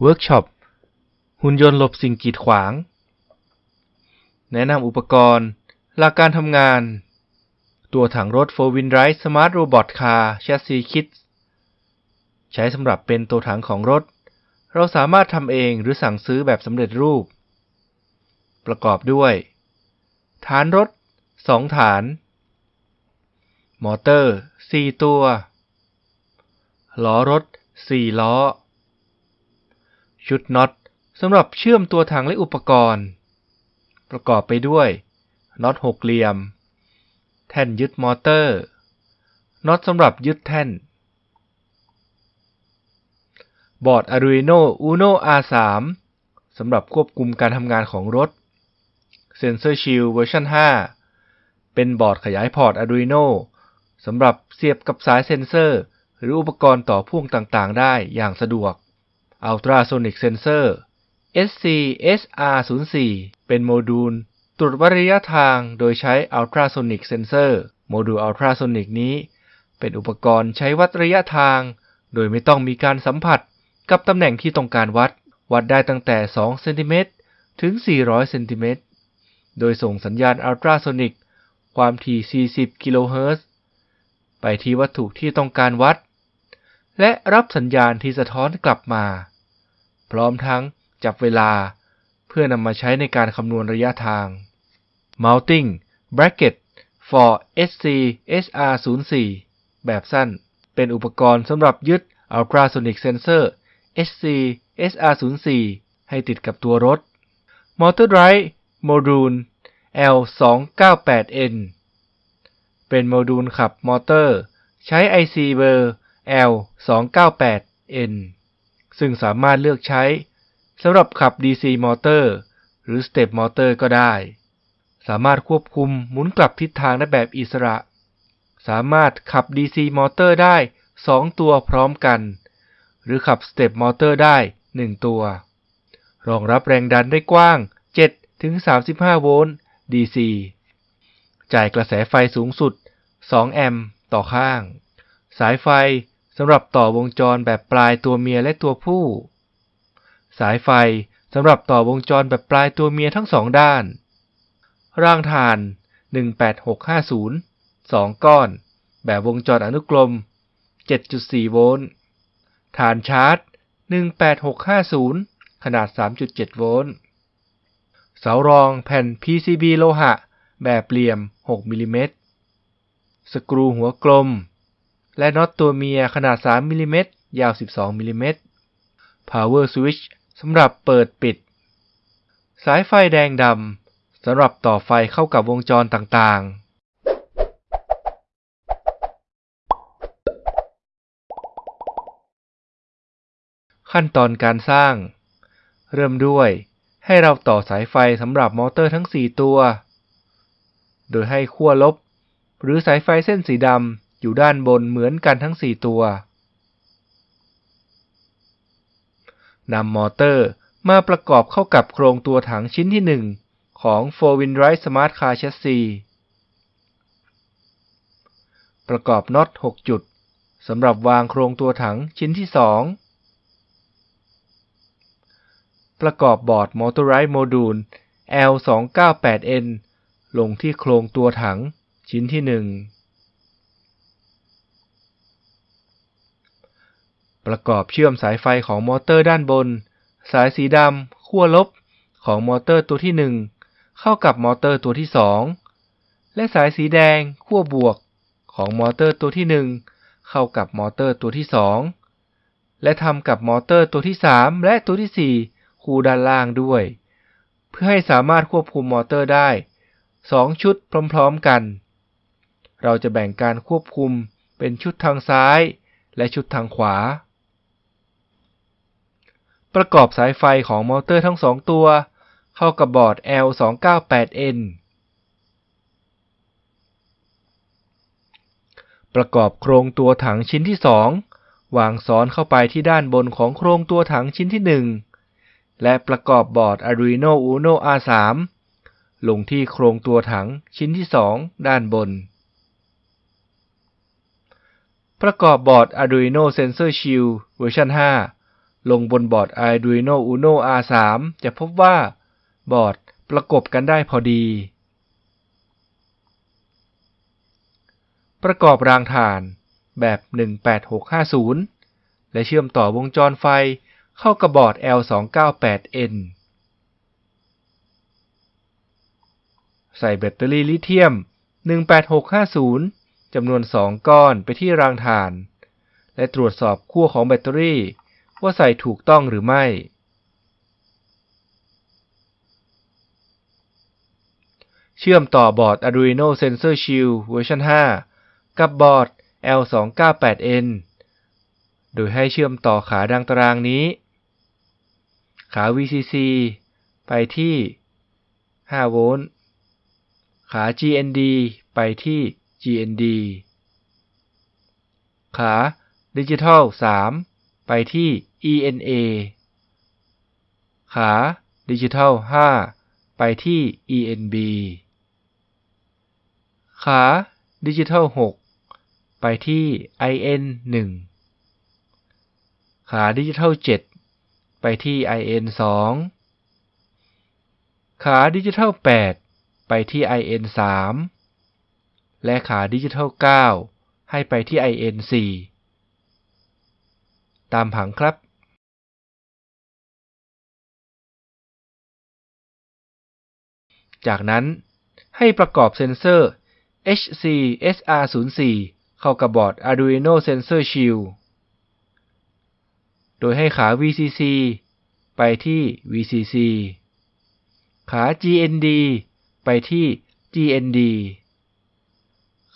เวิร์กช็อป หุ่นยนต์หลบสิ่งกีดขวาง แนะนำอุปกรณ์ หลักการทำงาน ตัวถังรถ 4 Wheel Drive Smart Robot Car Chassis Kit ใช้สำหรับเป็นตัวถังของรถ เราสามารถทำเองหรือสั่งซื้อแบบสำเร็จรูป ประกอบด้วย ฐานรถ 2 ฐาน มอเตอร์ 4 ตัว ล้อรถ 4 ล้อ ชุดน็อตสำหรับเชื่อมตัวถังและอุปกรณ์ ประกอบไปด้วยน็อตหกเหลี่ยม แท่นยึดมอเตอร์น็อตสำหรับยึดแท่น บอร์ด Arduino Uno R3 สำหรับควบคุมการทำงานของรถ Sensor Shield เวอร์ชัน5 เป็นบอร์ดขยายพอร์ต Arduino สำหรับเสียบกับสายเซ็นเซอร์ หรืออุปกรณ์ต่อพ่วงต่างๆ ได้อย่างสะดวก Ultrasonic Sensor SC-SR04 เป็นโมดูล ตรวจวัดระยะทางโดยใช้ Ultrasonic Sensor โมดูล Ultrasonic นี้ เป็นอุปกรณ์ใช้วัดระยะทาง โดยไม่ต้องมีการสัมผัสกับตำแหน่งที่ต้องการวัด วัดได้ตั้งแต่ 2 เซนติเมตรถึง 400 เซนติเมตร โดยส่งสัญญาณ Ultrasonic ความถี่ 40 กิโลเฮิรตซ์ ไปที่วัตถุที่ต้องการวัด และรับสัญญาณที่สะท้อนกลับมา พร้อมทั้งจับเวลาเพื่อนำมาใช้ในการคำนวณระยะทาง Mounting Bracket for SC SR04 แบบสั้น เป็นอุปกรณ์สำหรับยึด Ultrasonic Sensor SC SR04 ให้ติดกับตัวรถ Motor Drive Module L298N เป็นโมดูลขับมอเตอร์ ใช้ IC เบอร์ L298N ซึ่งสามารถเลือกใช้สำหรับขับ DC มอเตอร์ หรือ Step มอเตอร์ก็ได้ สามารถควบคุมหมุนกลับทิศทางได้แบบอิสระ สามารถขับ DC มอเตอร์ได้ 2 ตัวพร้อมกัน หรือขับ Step มอเตอร์ได้ 1 ตัว รองรับแรงดันได้กว้าง 7-35 โวลต์ DC จ่ายกระแสไฟสูงสุด 2 แอมป์ต่อข้าง สายไฟ สำหรับต่อวงจรแบบปลายตัวเมียและตัวผู้ สายไฟสำหรับต่อวงจรแบบปลายตัวเมียทั้งสองด้าน ร่างถ่าน 18650 2 ก้อน แบบวงจรอนุกรม 7.4 โวลต์ ฐานชาร์จ 18650 ขนาด 3.7 โวลต์ เสารองแผ่น PCB โลหะ แบบเหลี่ยม 6 มิลิเมตร สกรูหัวกลม และน็อตตัวเมียขนาด 3มิลิเมตรยาว 12มิลิเมตร Power Switch สำหรับเปิดปิด สายไฟแดงดำสำหรับต่อไฟเข้ากับวงจรต่างๆขั้นตอนการสร้าง เริ่มด้วยให้เราต่อสายไฟสำหรับมอเตอร์ทั้ง 4 ตัว โดยให้ขั้วลบ หรือสายไฟเส้นสีดำ อยู่ด้านบนเหมือนกันทั้ง 4 ตัวนำมอเตอร์มาประกอบเข้ากับโครงตัวถังชิ้นที่ 1 ของ 4 Wheel Drive Smart Car Chassis ประกอบน็อต 6 จุดสำหรับวางโครงตัวถังชิ้นที่ 2 ประกอบบอร์ด Motorized Module L298N ลงที่โครงตัวถังชิ้นที่ 1 ประกอบเชื่อมสายไฟของมอเตอร์ด้านบน สายสีดำขั้วลบของมอเตอร์ตัวที่ 1 เข้ากับมอเตอร์ตัวที่ 2 และสายสีแดงขั้วบวกของมอเตอร์ตัวที่ 1 เข้ากับมอเตอร์ตัวที่ 2 และทำกับมอเตอร์ตัวที่ 3 และตัวที่ 4 คู่ด้านล่างด้วย เพื่อให้สามารถควบคุมมอเตอร์ได้ 2 ชุดพร้อมๆกัน เราจะแบ่งการควบคุมเป็นชุดทางซ้าย และชุดทางขวา ประกอบสายไฟของมอเตอร์ทั้ง2ตัว เข้ากับบอร์ด L298N ประกอบโครงตัวถังชิ้นที่ 2 วางซ้อนเข้าไปที่ด้านบนของโครงตัวถังชิ้นที่ 1 และประกอบบอร์ด Arduino Uno R3 ลงที่โครงตัวถังชิ้นที่ 2 ด้านบน ประกอบบอร์ด Arduino Sensor Shield เวอร์ชัน5 ลงบนบอร์ด Arduino Uno R3 จะพบว่าบอร์ดประกบกันได้พอดี ประกอบรางถ่านแบบ 18650 และเชื่อมต่อวงจรไฟเข้ากับบอร์ด L298N ใส่แบตเตอรี่ลิเธียม 18650 จำนวน 2 ก้อนไปที่รางถ่าน และตรวจสอบขั้วของแบตเตอรี่ ว่าใส่ถูกต้องหรือไม่ เชื่อมต่อบอร์ด Arduino Sensor Shield เวอร์ชัน5 กับบอร์ด L298N โดยให้เชื่อมต่อขาดังตารางนี้ ขา VCC ไปที่ 5 โวลต์ ขา GND ไปที่ GND ขาดิจิทัล 3 ไปที่ ENA ขาดิจิทัล 5 ไปที่ ENB ขาดิจิทัล 6 ไปที่ IN 1 ขาดิจิทัล 7 ไปที่ IN 2 ขาดิจิทัล 8 ไปที่ IN 3 และขาดิจิทัล 9 ให้ไปที่ IN 4 ตามผังครับ จากนั้นให้ประกอบเซนเซอร์ HC SR04 เข้ากับบอร์ด Arduino Sensor Shield โดยให้ขา VCC ไปที่ VCC ขา GND ไปที่ GND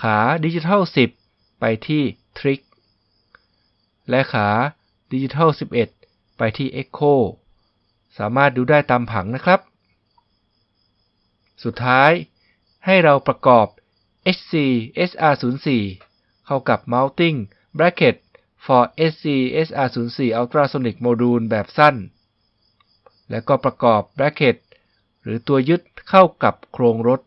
ขาดิจิทัล10 ไปที่ Trick และขาดิจิทัล11 ไปที่ Echo สามารถดูได้ตามผังนะครับ สุดท้าย ให้เราประกอบ HC SR04 เข้ากับ Mounting Bracket for SC SR04 Ultrasonic Module แบบสั้น และก็ประกอบ bracket หรือตัวยึดเข้ากับโครงรถ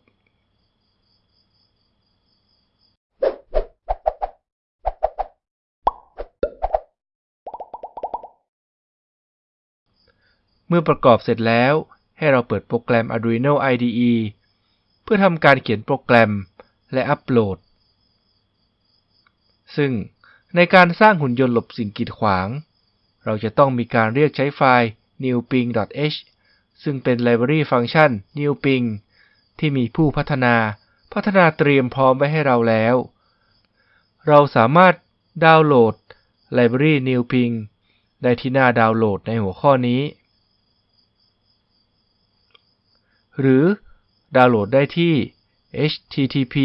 เมื่อประกอบเสร็จแล้ว ให้เราเปิดโปรแกรม Arduino IDE เพื่อทำการเขียนโปรแกรมและอัปโหลด ซึ่งในการสร้างหุ่นยนต์หลบสิ่งกีดขวาง เราจะต้องมีการเรียกใช้ไฟล์ newping.h ซึ่งเป็นไลบรารีฟังก์ชัน newping ที่มีผู้พัฒนาพัฒนาเตรียมพร้อมไว้ให้เราแล้ว เราสามารถดาวน์โหลดไลบรารี newping ได้ที่หน้าดาวน์โหลดในหัวข้อนี้ หรือดาวน์โหลดได้ที่ http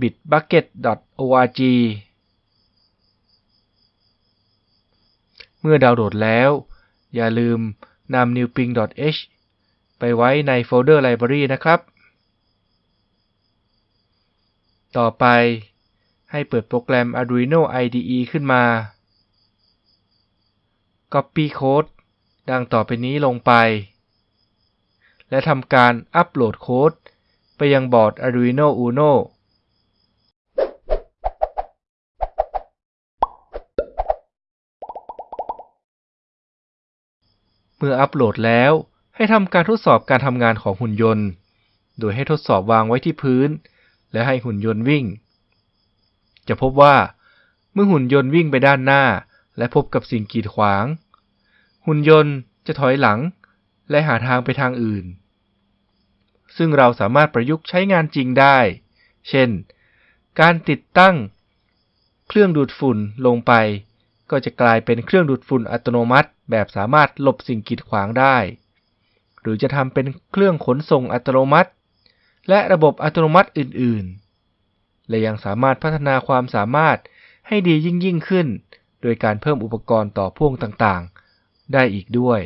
bitbucket.org เมื่อดาวน์โหลดแล้ว อย่าลืมนำ newping.h ไปไว้ในโฟลเดอร์ Library นะครับ ต่อไปให้เปิดโปรแกรม Arduino IDE ขึ้นมา Copy Code ดังต่อไปนี้ลงไป และทำการอัปโหลดโค้ด ไปยังบอร์ด Arduino Uno เมื่ออัปโหลดแล้วให้ทำการทดสอบการทำงานของหุ่นยนต์ โดยให้ทดสอบวางไว้ที่พื้น และให้หุ่นยนต์วิ่ง จะพบว่า เมื่อหุ่นยนต์วิ่งไปด้านหน้า และพบกับสิ่งกีดขวาง หุ่นยนต์จะถอยหลัง และหาทางไปทางอื่น ซึ่งเราสามารถประยุกต์ใช้งานจริงได้ เช่น การติดตั้ง เครื่องดูดฝุ่นลงไป ก็จะกลายเป็นเครื่องดูดฝุ่นอัตโนมัติ แบบสามารถหลบสิ่งกีดขวางได้ หรือจะทำเป็นเครื่องขนส่งอัตโนมัติ และระบบอัตโนมัติอื่น ๆ และยังสามารถพัฒนาความสามารถให้ดียิ่งยิ่งขึ้น โดยการเพิ่มอุปกรณ์ต่อพ่วงต่าง ๆ ได้อีกด้วย